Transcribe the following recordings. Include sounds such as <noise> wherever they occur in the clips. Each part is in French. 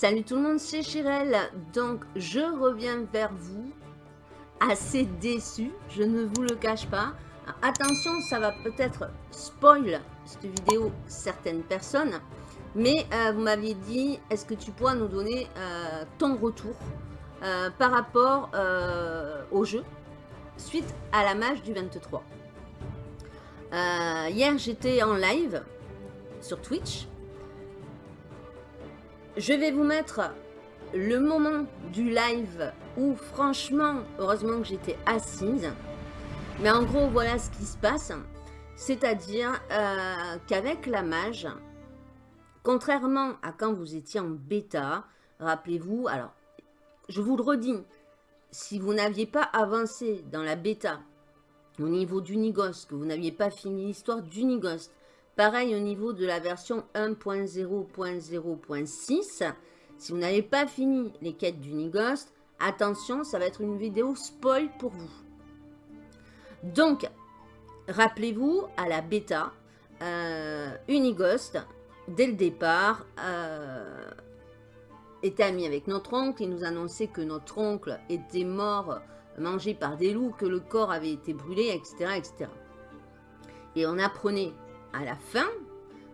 Salut tout le monde, c'est Chirel. Donc, je reviens vers vous, assez déçu, je ne vous le cache pas. Attention, ça va peut-être spoil cette vidéo certaines personnes, mais euh, vous m'aviez dit, est-ce que tu pourras nous donner euh, ton retour euh, par rapport au jeu suite à la mage du 23 Hier, j'étais en live sur Twitch je vais vous mettre le moment du live où franchement, heureusement que j'étais assise. Mais en gros, voilà ce qui se passe. C'est-à-dire euh, qu'avec la mage, contrairement à quand vous étiez en bêta, rappelez-vous, alors je vous le redis, si vous n'aviez pas avancé dans la bêta au niveau d'Unigost, que vous n'aviez pas fini l'histoire d'Unigost, Pareil au niveau de la version 1.0.0.6. Si vous n'avez pas fini les quêtes d'Unighost, attention, ça va être une vidéo spoil pour vous. Donc, rappelez-vous, à la bêta, euh, Unighost, dès le départ, euh, était ami avec notre oncle. Il nous annonçait que notre oncle était mort, mangé par des loups, que le corps avait été brûlé, etc. etc. Et on apprenait à la fin,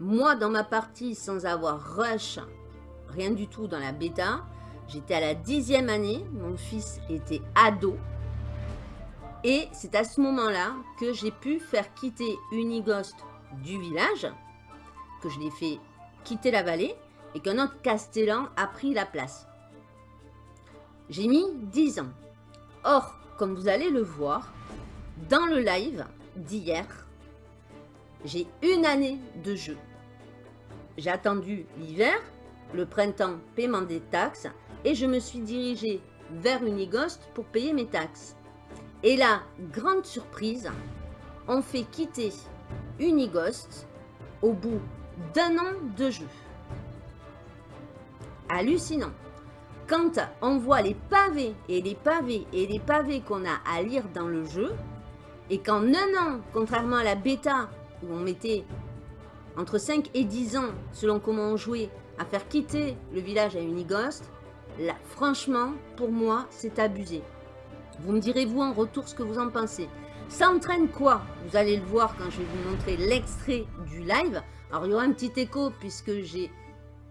moi dans ma partie sans avoir rush, rien du tout dans la bêta, j'étais à la dixième année, mon fils était ado. Et c'est à ce moment-là que j'ai pu faire quitter Unighost du village, que je l'ai fait quitter la vallée et qu'un autre Castellan a pris la place. J'ai mis 10 ans. Or, comme vous allez le voir, dans le live d'hier, j'ai une année de jeu. J'ai attendu l'hiver, le printemps, paiement des taxes, et je me suis dirigé vers Unighost pour payer mes taxes. Et là, grande surprise, on fait quitter Unighost au bout d'un an de jeu. Hallucinant. Quand on voit les pavés et les pavés et les pavés qu'on a à lire dans le jeu, et qu'en un an, contrairement à la bêta où on mettait entre 5 et 10 ans, selon comment on jouait, à faire quitter le village à Unighost, là, franchement, pour moi, c'est abusé. Vous me direz, vous, en retour, ce que vous en pensez. Ça entraîne quoi? Vous allez le voir quand je vais vous montrer l'extrait du live. Alors, il y aura un petit écho, puisque j'ai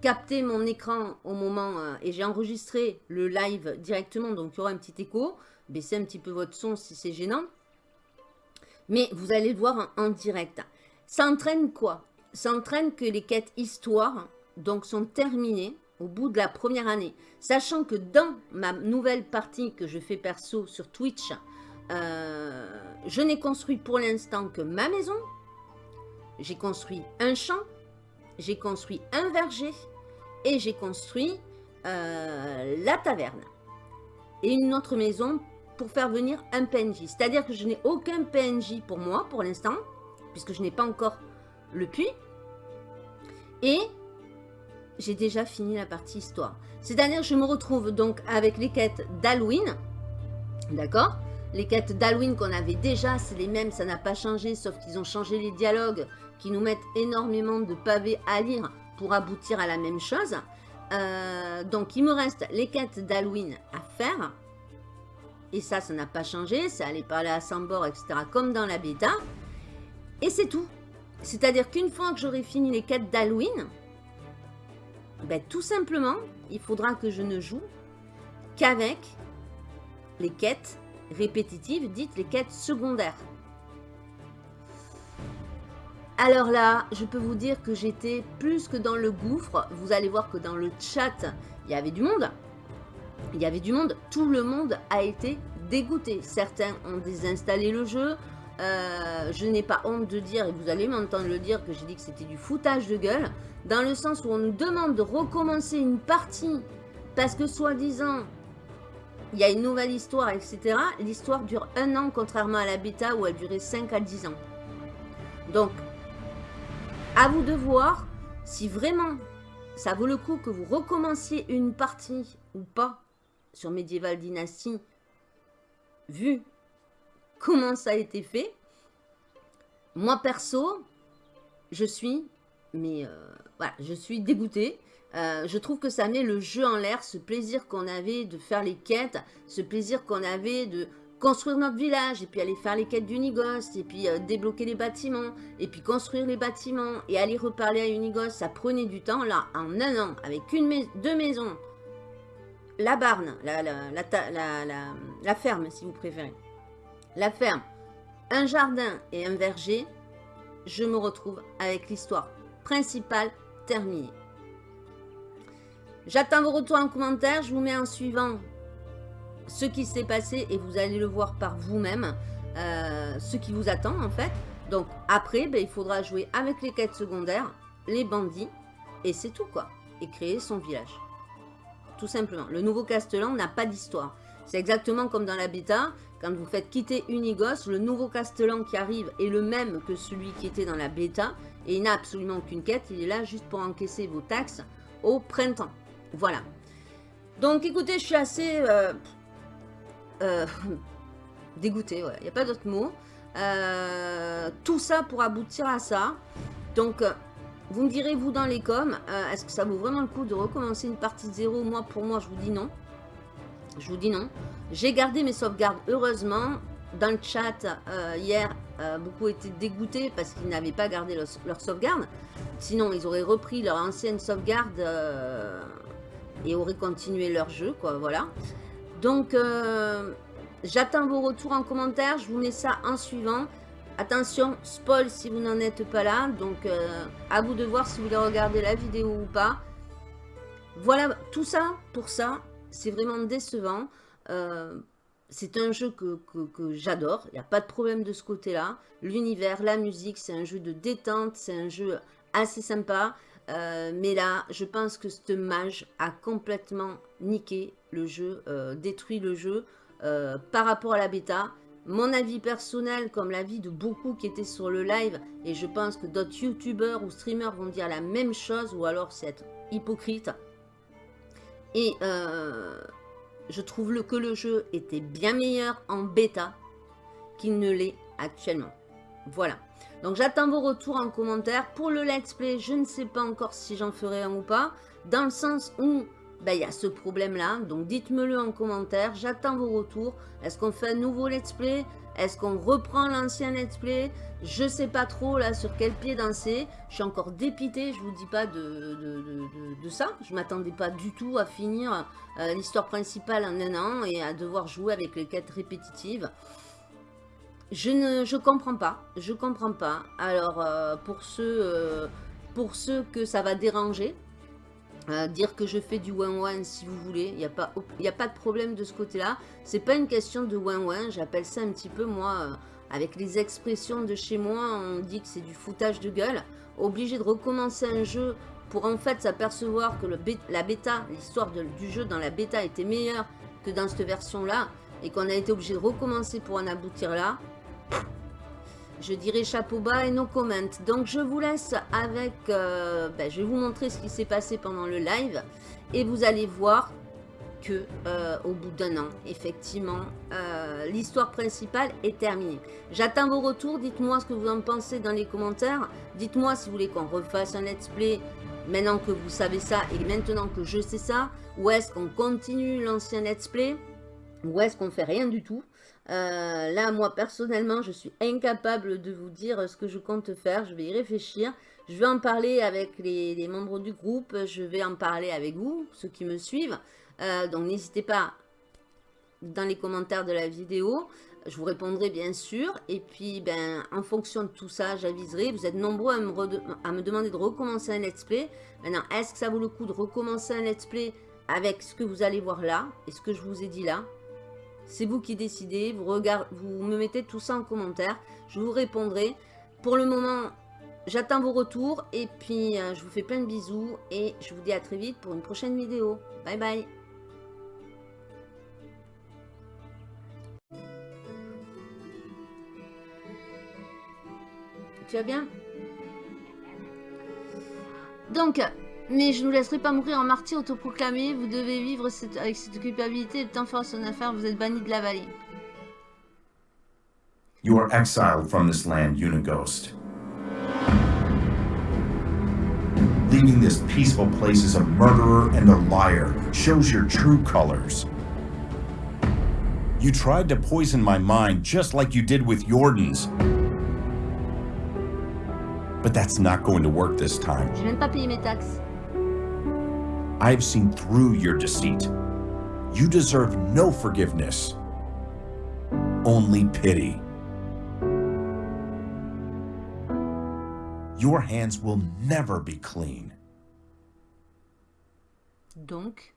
capté mon écran au moment, euh, et j'ai enregistré le live directement, donc il y aura un petit écho. Baissez un petit peu votre son si c'est gênant. Mais vous allez le voir en direct. Ça entraîne quoi? Ça entraîne que les quêtes histoire donc, sont terminées au bout de la première année. Sachant que dans ma nouvelle partie que je fais perso sur Twitch, euh, je n'ai construit pour l'instant que ma maison. J'ai construit un champ, j'ai construit un verger et j'ai construit euh, la taverne. Et une autre maison pour faire venir un PNJ. C'est-à-dire que je n'ai aucun PNJ pour moi pour l'instant puisque je n'ai pas encore le puits. Et j'ai déjà fini la partie histoire. C'est-à-dire je me retrouve donc avec les quêtes d'Halloween. D'accord? Les quêtes d'Halloween qu'on avait déjà, c'est les mêmes, ça n'a pas changé, sauf qu'ils ont changé les dialogues qui nous mettent énormément de pavés à lire pour aboutir à la même chose. Euh, donc il me reste les quêtes d'Halloween à faire. Et ça, ça n'a pas changé, c'est aller parler à Sambor, etc. comme dans la bêta. Et c'est tout. C'est-à-dire qu'une fois que j'aurai fini les quêtes d'Halloween, ben, tout simplement, il faudra que je ne joue qu'avec les quêtes répétitives, dites les quêtes secondaires. Alors là, je peux vous dire que j'étais plus que dans le gouffre. Vous allez voir que dans le chat, il y avait du monde. Il y avait du monde. Tout le monde a été dégoûté. Certains ont désinstallé le jeu. Euh, je n'ai pas honte de dire, et vous allez m'entendre le dire, que j'ai dit que c'était du foutage de gueule, dans le sens où on nous demande de recommencer une partie, parce que soi-disant, il y a une nouvelle histoire, etc. L'histoire dure un an, contrairement à la bêta où elle durait 5 à 10 ans. Donc, à vous de voir si vraiment ça vaut le coup que vous recommenciez une partie ou pas sur Medieval Dynasty, vu comment ça a été fait. Moi, perso, je suis, mais euh, je suis dégoûtée. Euh, je trouve que ça met le jeu en l'air, ce plaisir qu'on avait de faire les quêtes, ce plaisir qu'on avait de construire notre village, et puis aller faire les quêtes d'Unigos, et puis euh, débloquer les bâtiments, et puis construire les bâtiments, et aller reparler à Unigos, ça prenait du temps. Là, en un an, avec une deux maisons, la barne, la, ferme, si vous préférez, la ferme, un jardin et un verger, je me retrouve avec l'histoire principale terminée. J'attends vos retours en commentaire, je vous mets en suivant ce qui s'est passé et vous allez le voir par vous-même, euh, ce qui vous attend en fait. Donc après, ben, il faudra jouer avec les quêtes secondaires, les bandits, et c'est tout quoi. Et créer son village. Tout simplement. Le nouveau Castellan n'a pas d'histoire. C'est exactement comme dans la bêta, quand vous faites quitter Unigos, le nouveau Castellan qui arrive est le même que celui qui était dans la bêta, et il n'a absolument aucune quête, il est là juste pour encaisser vos taxes au printemps. Voilà. Donc écoutez, je suis assez... Euh, euh, <laughs> dégoûté, il n'y a pas d'autre mot. Euh, tout ça pour aboutir à ça. Donc, vous me direz, vous, dans les coms, est-ce que ça vaut vraiment le coup de recommencer une partie de zéro? Moi, pour moi, je vous dis non. Je vous dis non. J'ai gardé mes sauvegardes, heureusement. Dans le chat, hier, beaucoup étaient dégoûtés parce qu'ils n'avaient pas gardé leur, sauvegarde. Sinon, ils auraient repris leur ancienne sauvegarde et auraient continué leur jeu, quoi, voilà. Donc, euh, j'attends vos retours en commentaire. Je vous mets ça en suivant. Attention, spoil si vous n'en êtes pas là. Donc, euh, à vous de voir si vous voulez regarder la vidéo ou pas. Voilà, tout ça, pour ça, c'est vraiment décevant. Euh, c'est un jeu que, j'adore. Il n'y a pas de problème de ce côté-là. L'univers, la musique, c'est un jeu de détente. C'est un jeu assez sympa. Euh, mais là, je pense que ce mage a complètement niqué le jeu, euh, détruit le jeu par rapport à la bêta. Mon avis personnel, comme l'avis de beaucoup qui étaient sur le live, et je pense que d'autres youtubeurs ou streamers vont dire la même chose, ou alors c'est hypocrite. Et je trouve que le jeu était bien meilleur en bêta qu'il ne l'est actuellement. Voilà. Donc j'attends vos retours en commentaire. Pour le let's play, je ne sais pas encore si j'en ferai un ou pas. Dans le sens où ben, il y a ce problème-là. Donc dites-me-le en commentaire. J'attends vos retours. Est-ce qu'on fait un nouveau let's play? Est-ce qu'on reprend l'ancien let's play? Je ne sais pas trop là sur quel pied danser. Je suis encore dépité, je vous dis pas de, ça. Je m'attendais pas du tout à finir euh, l'histoire principale en un an et à devoir jouer avec les quêtes répétitives. Je ne je comprends pas. Je comprends pas. Alors, euh, pour, ceux, euh, pour ceux que ça va déranger, euh, dire que je fais du one-one si vous voulez, il n'y a, pas, a pas de problème de ce côté-là. C'est pas une question de one-one, j'appelle ça un petit peu, moi, avec les expressions de chez moi, on dit que c'est du foutage de gueule. Obligé de recommencer un jeu pour en fait s'apercevoir que la bêta, l'histoire du jeu dans la bêta était meilleure que dans cette version-là, et qu'on a été obligé de recommencer pour en aboutir là, je dirais chapeau bas et no comment. Donc je vous laisse avec, euh, ben, je vais vous montrer ce qui s'est passé pendant le live et vous allez voir que euh, au bout d'un an, effectivement, euh, l'histoire principale est terminée. J'attends vos retours, dites-moi ce que vous en pensez dans les commentaires. Dites-moi si vous voulez qu'on refasse un let's play maintenant que vous savez ça et maintenant que je sais ça. Ou est-ce qu'on continue l'ancien let's play? Ou est-ce qu'on fait rien du tout? Euh, là, moi, personnellement, je suis incapable de vous dire ce que je compte faire. Je vais y réfléchir. Je vais en parler avec les, membres du groupe. Je vais en parler avec vous, ceux qui me suivent. Euh, donc, n'hésitez pas dans les commentaires de la vidéo. Je vous répondrai bien sûr. Et puis, ben, en fonction de tout ça, j'aviserai. Vous êtes nombreux à me, à me demander de recommencer un let's play. Maintenant, est-ce que ça vaut le coup de recommencer un let's play avec ce que vous allez voir là et ce que je vous ai dit là? C'est vous qui décidez. Vous, me mettez tout ça en commentaire. Je vous répondrai. Pour le moment, j'attends vos retours. Et puis, euh, je vous fais plein de bisous. Et je vous dis à très vite pour une prochaine vidéo. Bye bye. Tu vas bien? Donc, mais je ne vous laisserai pas mourir en martyr autoproclamé. Vous devez vivre avec cette culpabilité. Le temps fera son affaire. Vous êtes banni de la vallée. You are exiled from this land, Unighost. Leaving this peaceful place as a murderer and a liar shows your true colors. You tried to poison my mind just like you did with Jordan's. But that's not going to work this time. Je viens de pas payer mes taxes. I've seen through your deceit. You deserve no forgiveness, only pity. Your hands will never be clean. Donc,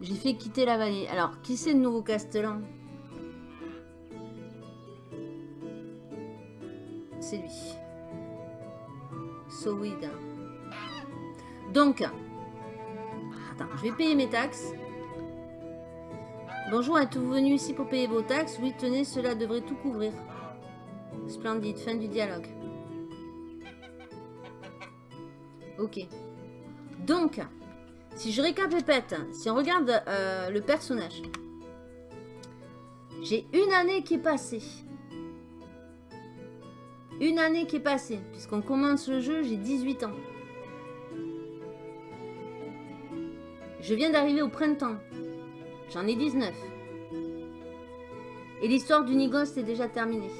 j'ai fait quitter la vallée. Alors, qui c'est le nouveau Castellan C'est lui. Sowid. Donc, attends, je vais payer mes taxes. Bonjour, êtes-vous venu ici pour payer vos taxes? Oui, tenez, cela devrait tout couvrir. Splendide, fin du dialogue. Ok. Donc, si je récapépète, si on regarde euh, le personnage, j'ai une année qui est passée. Une année qui est passée, puisqu'on commence le jeu, j'ai 18 ans. Je viens d'arriver au printemps. J'en ai 19. Et l'histoire du Nigos est déjà terminée.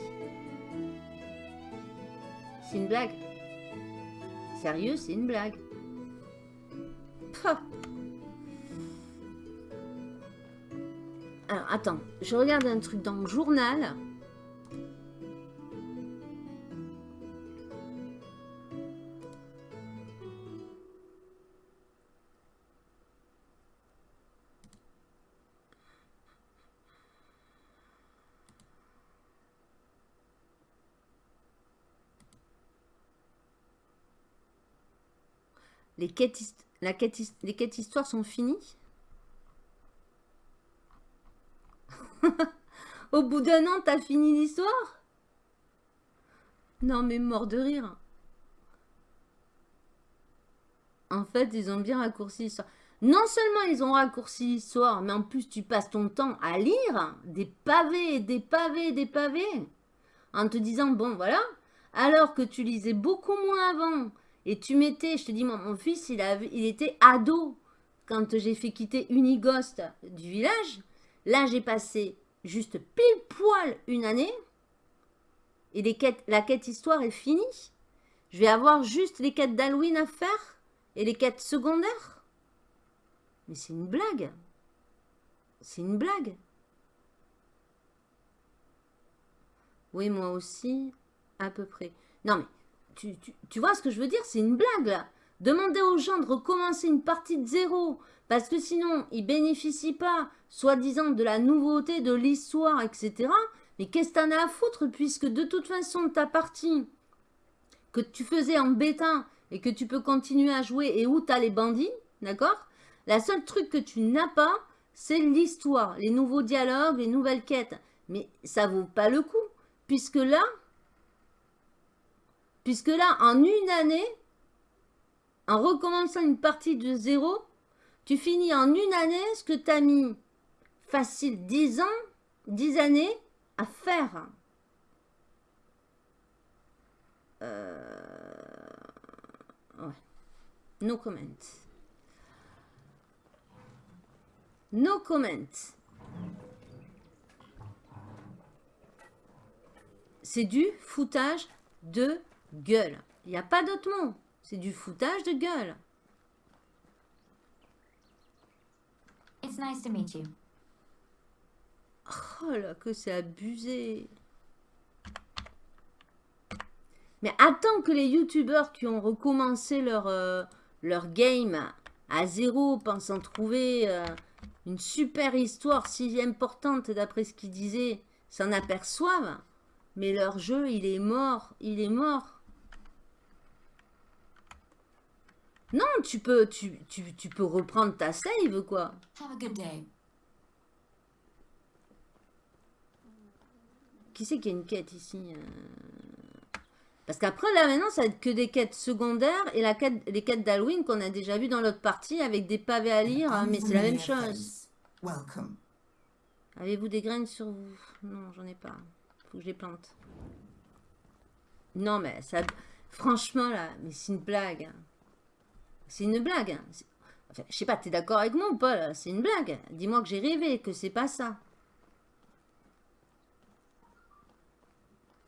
C'est une blague. Sérieux, c'est une blague. Alors, attends. Je regarde un truc dans le journal. Les quêtes, histoires sont finies <laughs> Au bout d'un an, t'as fini l'histoire? Non, mais mort de rire. En fait, ils ont bien raccourci l'histoire. Non seulement ils ont raccourci l'histoire, mais en plus tu passes ton temps à lire des pavés, des pavés, des pavés. En te disant, bon voilà, alors que tu lisais beaucoup moins avant, et tu mettais, je te dis, mon fils, il, avait, il était ado quand j'ai fait quitter Unigost du village. Là, j'ai passé juste pile poil une année. Et les quêtes, la quête histoire est finie. Je vais avoir juste les quêtes d'Halloween à faire et les quêtes secondaires. Mais c'est une blague. C'est une blague. Oui, moi aussi, à peu près. Non, mais tu, vois ce que je veux dire? C'est une blague, là. Demander aux gens de recommencer une partie de zéro, parce que sinon, ils bénéficient pas, soi-disant, de la nouveauté, de l'histoire, etc. Mais qu'est-ce que t'en as à foutre, puisque de toute façon, ta partie que tu faisais en bêta et que tu peux continuer à jouer et où tu as les bandits, d'accord? La seule truc que tu n'as pas, c'est l'histoire, les nouveaux dialogues, les nouvelles quêtes. Mais ça vaut pas le coup, puisque là, puisque là, en une année, en recommençant une partie de zéro, tu finis en une année ce que tu as mis facile 10 ans, 10 années à faire. Euh, Ouais. No comment. No comment. C'est du foutage de gueule. Il n'y a pas d'autre mot. C'est du foutage de gueule. It's nice to meet you. Oh là, que c'est abusé. Mais attends que les youtubeurs qui ont recommencé leur, euh, leur game à zéro, pensant trouver euh, une super histoire si importante d'après ce qu'ils disaient, s'en aperçoivent. Mais leur jeu, il est mort. Il est mort. Non, tu peux, tu, tu, tu peux reprendre ta save, quoi. Have a good day. Qui c'est qui a une quête ici euh? Parce qu'après, là, maintenant, ça va être que des quêtes secondaires et la quête, les quêtes d'Halloween qu'on a déjà vu dans l'autre partie avec des pavés à lire, hein, mais c'est la même chose. Welcome. Avez-vous des graines sur vous? Non, j'en ai pas. Faut que je les plante. Non, mais ça... Franchement, là, mais c'est une blague. C'est une blague. hein. Je sais pas, t'es d'accord avec moi ou pas, C'est une blague. Dis-moi que j'ai rêvé, que c'est pas ça.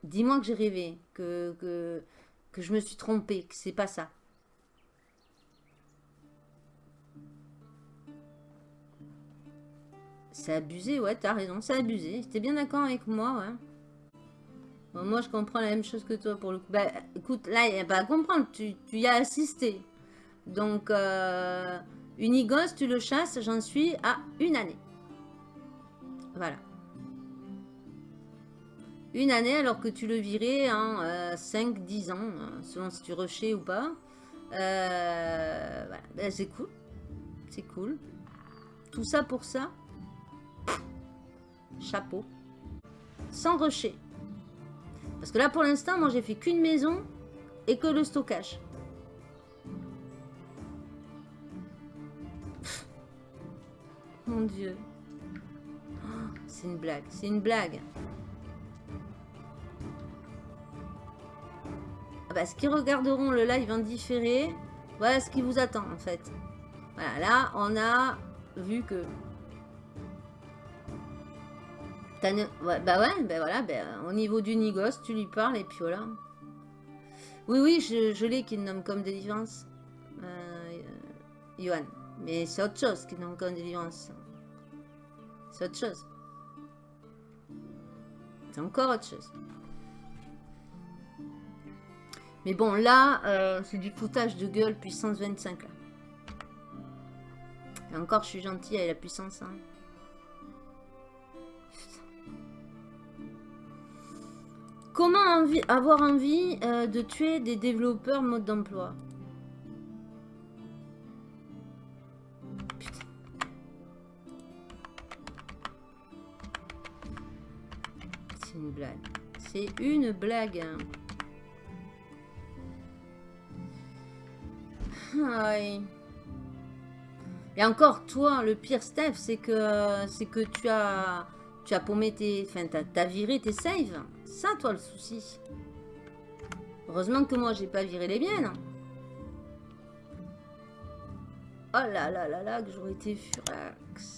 Dis-moi que j'ai rêvé, que, je me suis trompée, que c'est pas ça. C'est abusé, ouais, t'as raison, c'est abusé. T'es bien d'accord avec moi, ouais. Moi, je comprends la même chose que toi pour le coup. Bah, écoute, là, il a pas à comprendre, tu, tu y as assisté. Donc, euh, Unigos, tu le chasses, j'en suis à une année. Voilà. Une année alors que tu le virais en 5-10 ans, hein, selon si tu rushais ou pas. Euh, voilà. Ben, c'est cool. C'est cool. Tout ça pour ça. Chapeau. Sans rusher. Parce que là, pour l'instant, moi, j'ai fait qu'une maison et que le stockage. Dieu. C'est une blague. C'est une blague. Ah bah, ceux qui regarderont le live en différé, voilà ce qui vous attend, en fait. Voilà, là, on a vu que... Bah ouais, bah voilà, bah, au niveau du Nigos, tu lui parles et puis voilà. Oui, oui, je, l'ai qui nomme comme délivrance. Euh, Johan. Mais c'est autre chose qui nomme comme délivrance. C'est autre chose. C'est encore autre chose. Mais bon, là, euh, c'est du foutage de gueule puissance 25 là. Et encore, je suis gentille avec la puissance. hein. Comment avoir envie euh, de tuer des développeurs mode d'emploi? Une blague. C'est une blague. hein. Aïe. Et encore, toi, le pire, Steph, c'est que c'est que tu as tu as paumé tes, enfin, t'as t'as viré tes saves. Ça, toi, le souci. Heureusement que moi, j'ai pas viré les miennes. Oh là là là là, que j'aurais été furax.